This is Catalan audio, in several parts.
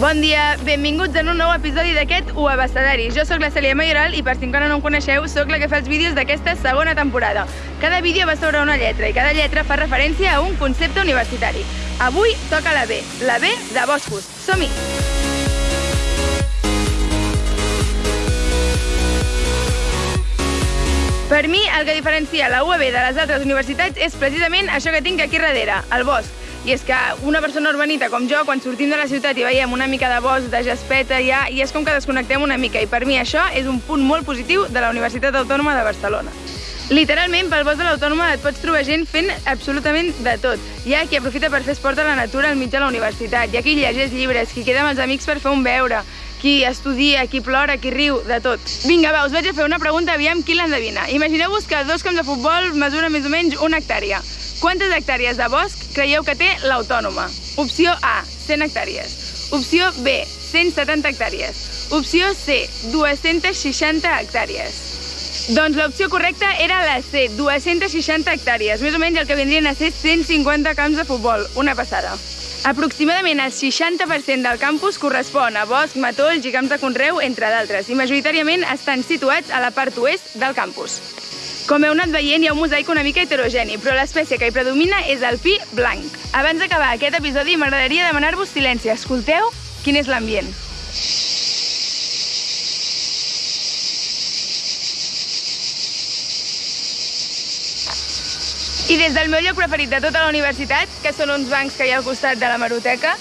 Bon dia, benvinguts en un nou episodi d'aquest U Abastadari. Jo sóc la Cèlia Mayoral i per si encara no em coneixeu, sóc la que fa els vídeos d'aquesta segona temporada. Cada vídeo va sobre una lletra i cada lletra fa referència a un concepte universitari. Avui toca la B, la B de boscos. Som-hi! Per mi, el que diferencia la UAB de les altres universitats és precisament això que tinc aquí darrere, el bosc. I és que una persona urbanita com jo, quan sortim de la ciutat i veiem una mica de bosc, de jaspeta, ja, i és com que desconnectem una mica. I per mi això és un punt molt positiu de la Universitat Autònoma de Barcelona. Literalment, pel bosc de l'Autònoma et pots trobar gent fent absolutament de tot. Hi ha qui aprofita per fer esport a la natura al mig de la universitat, hi ha qui llegeix llibres, qui queda amb els amics per fer un beure, qui estudia, qui plora, qui riu, de tot. Vinga, va, us vaig a fer una pregunta, aviam qui l'endevina. Imagineu-vos que dos camps de futbol mesuren més o menys una hectàrea. Quantes hectàrees de bosc creieu que té l'Autònoma? Opció A, 100 hectàrees. Opció B, 170 hectàrees. Opció C, 260 hectàrees. Doncs l'opció correcta era la C, 260 hectàrees, més o menys el que vindrien a ser 150 camps de futbol, una passada. Aproximadament el 60% del campus correspon a bosc, matolls i camps de conreu, entre d'altres, i majoritàriament estan situats a la part oest del campus. Com heu anat veient, hi ha un mosaic una mica heterogeni, però l'espècie que hi predomina és el pi blanc. Abans d'acabar aquest episodi, m'agradaria demanar-vos silenci. Escolteu quin és l'ambient. I des del meu lloc preferit de tota la universitat, que són uns bancs que hi ha al costat de la Maroteca,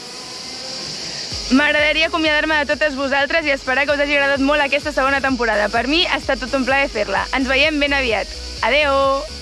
m'agradaria acomiadar-me de totes vosaltres i esperar que us hagi agradat molt aquesta segona temporada. Per mi ha estat tot un plaer fer-la. Ens veiem ben aviat. Adeu!